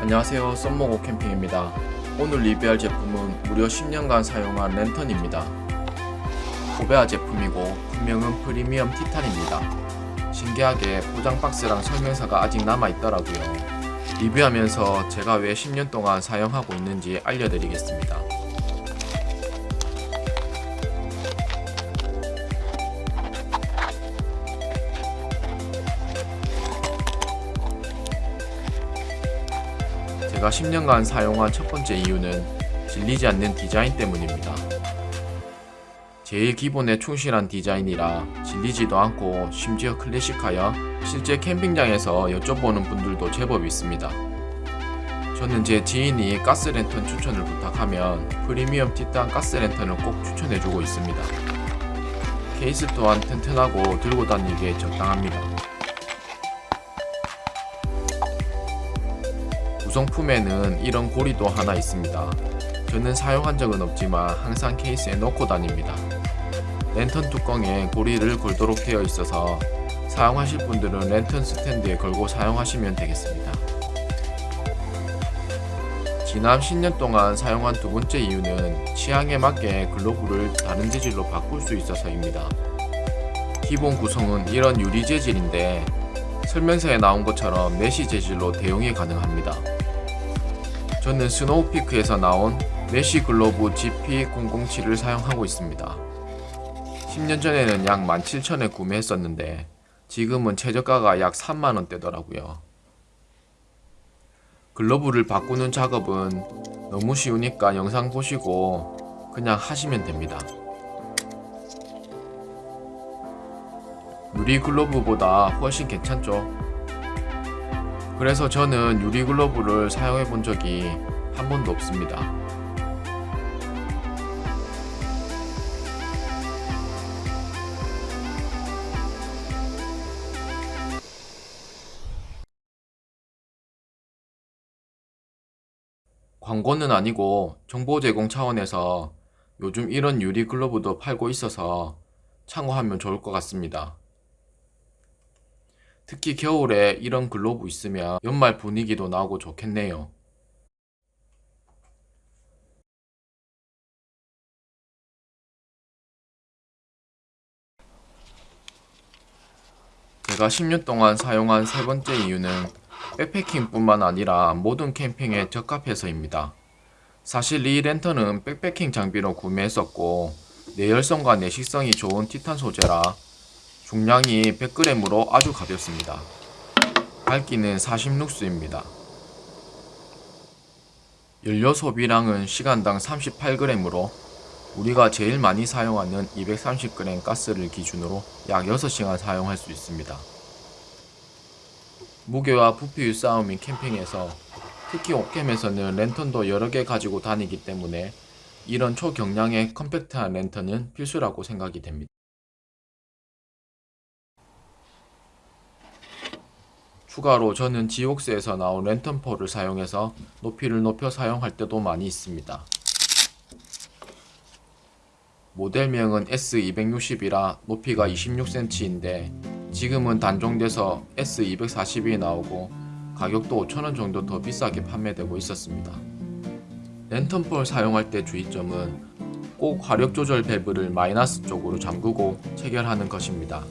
안녕하세요. 썸머고 캠핑입니다. 오늘 리뷰할 제품은 무려 10년간 사용한 랜턴입니다. 코베아 제품이고 분명은 프리미엄 티탄입니다. 신기하게 포장 박스랑 설명서가 아직 남아있더라고요. 리뷰하면서 제가 왜 10년 동안 사용하고 있는지 알려드리겠습니다 제가 10년간 사용한 첫 번째 이유는 질리지 않는 디자인 때문입니다. 제일 기본에 충실한 디자인이라 질리지도 않고 심지어 클래식하여 실제 캠핑장에서 여쭤보는 분들도 제법 있습니다. 저는 제 지인이 가스랜턴 추천을 부탁하면 프리미엄 티탄 가스랜턴을 꼭 추천해주고 있습니다. 케이스 또한 튼튼하고 들고 다니기에 적당합니다. 구성품에는 이런 고리도 하나 있습니다. 저는 사용한 적은 없지만 항상 케이스에 넣고 다닙니다. 랜턴 뚜껑에 고리를 걸도록 되어 있어서 사용하실 분들은 랜턴 스탠드에 걸고 사용하시면 되겠습니다. 지난 10년 동안 사용한 두 번째 이유는 취향에 맞게 글로브를 다른 재질로 바꿀 수 있어서입니다. 기본 구성은 이런 유리 재질인데 설명서에 나온 것처럼 mesh 재질로 대용이 가능합니다. 저는 스노우피크에서 나온 mesh globe GP007을 사용하고 있습니다. 10년 전에는 약 17,000에 구매했었는데 지금은 최저가가 약 3만원대더라고요. globe를 바꾸는 작업은 너무 쉬우니까 영상 보시고 그냥 하시면 됩니다. 유리 글러브보다 훨씬 괜찮죠? 그래서 저는 유리 글러브를 사용해 본 적이 한 번도 없습니다. 광고는 아니고 정보 제공 차원에서 요즘 이런 유리 글러브도 팔고 있어서 참고하면 좋을 것 같습니다. 특히 겨울에 이런 글로브 있으면 연말 분위기도 나오고 좋겠네요. 제가 10년 동안 사용한 세 번째 이유는 백패킹 뿐만 아니라 모든 캠핑에 적합해서입니다. 사실 이 랜턴은 백패킹 장비로 구매했었고 내열성과 내식성이 좋은 티탄 소재라 중량이 100g으로 아주 가볍습니다. 밝기는 40룩스입니다. 연료 소비량은 시간당 38g으로 우리가 제일 많이 사용하는 230g 가스를 기준으로 약 6시간 사용할 수 있습니다. 무게와 부피의 싸움인 캠핑에서 특히 옥캠에서는 랜턴도 여러 개 가지고 다니기 때문에 이런 초경량의 컴팩트한 랜턴은 필수라고 생각이 됩니다. 추가로 저는 지옥스에서 나온 랜턴폴을 사용해서 높이를 높여 사용할 때도 많이 있습니다. 모델명은 S260이라 높이가 26cm인데 지금은 단종돼서 S240이 나오고 가격도 5천원 정도 더 비싸게 판매되고 있었습니다. 랜턴폴 사용할 때 주의점은 꼭 화력 조절 밸브를 마이너스 쪽으로 잠그고 체결하는 것입니다.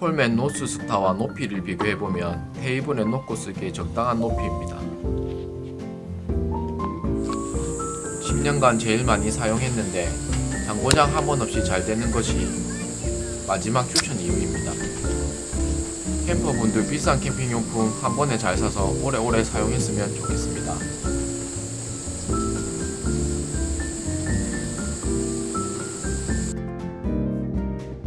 콜맨 노스 스타와 높이를 비교해보면 테이블에 놓고 쓰기에 적당한 높이입니다. 10년간 제일 많이 사용했는데 장고장 한 번 없이 잘 되는 것이 마지막 추천 이유입니다. 캠퍼분들 비싼 캠핑용품 한 번에 잘 사서 오래오래 사용했으면 좋겠습니다.